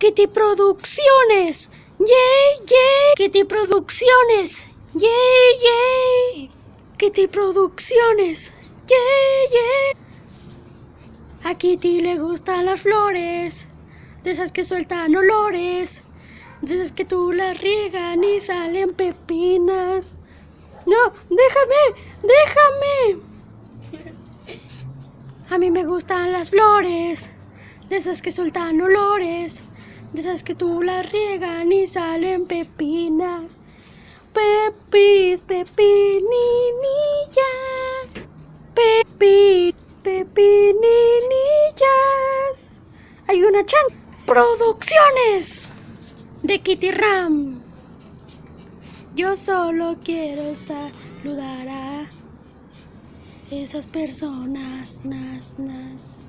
Kitty Producciones. Yay, yay. Kitty Producciones. Yay, yay. Kitty Producciones. Yay, yay. A Kitty le gustan las flores, de esas que sueltan olores, de esas que tú las riegan y salen pepinas. No, déjame, déjame. A mí me gustan las flores, de esas que sueltan olores, de esas que tú las riegan y salen pepinas. Pepis, pepinilla. Pepi, pepinillas. Hay una chan. Producciones de Kitty Ram. Yo solo quiero saludar a esas personas. Nas, nas.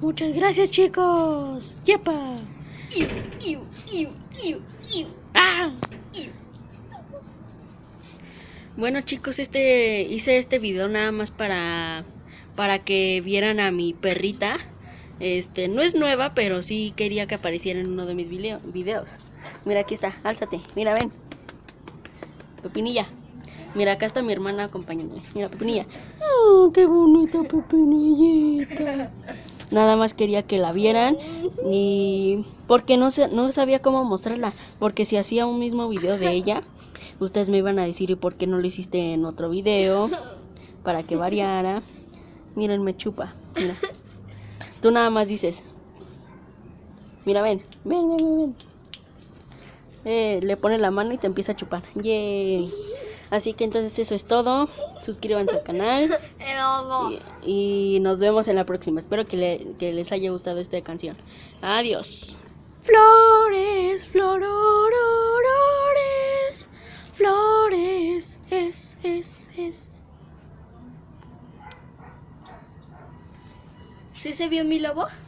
Muchas gracias, chicos. ¡Yepa! Iu, iu, iu, iu, iu. ¡Ah! Iu. Bueno chicos, este hice este video nada más para para que vieran a mi perrita. Este, no es nueva, pero sí quería que apareciera en uno de mis video- videos. Mira, aquí está, álzate. Mira, ven. Pepinilla. Mira, acá está mi hermana acompañándome. Mira, Pepinilla. Oh, qué bonita Pepinillita. Nada más quería que la vieran y porque no sé, no sabía cómo mostrarla, porque si hacía un mismo video de ella, ustedes me iban a decir, ¿y por qué no lo hiciste en otro video? Para que variara. Miren, me chupa. Mira. Tú nada más dices. Mira, ven, ven, ven, ven. ven. Eh, le pone la mano y te empieza a chupar. Yay. Así que entonces eso es todo. Suscríbanse al canal. Y, y nos vemos en la próxima. Espero que, le- que les haya gustado esta canción. Adiós. Flores, flororores, flores, es, es, es. ¿Sí se vio mi lobo?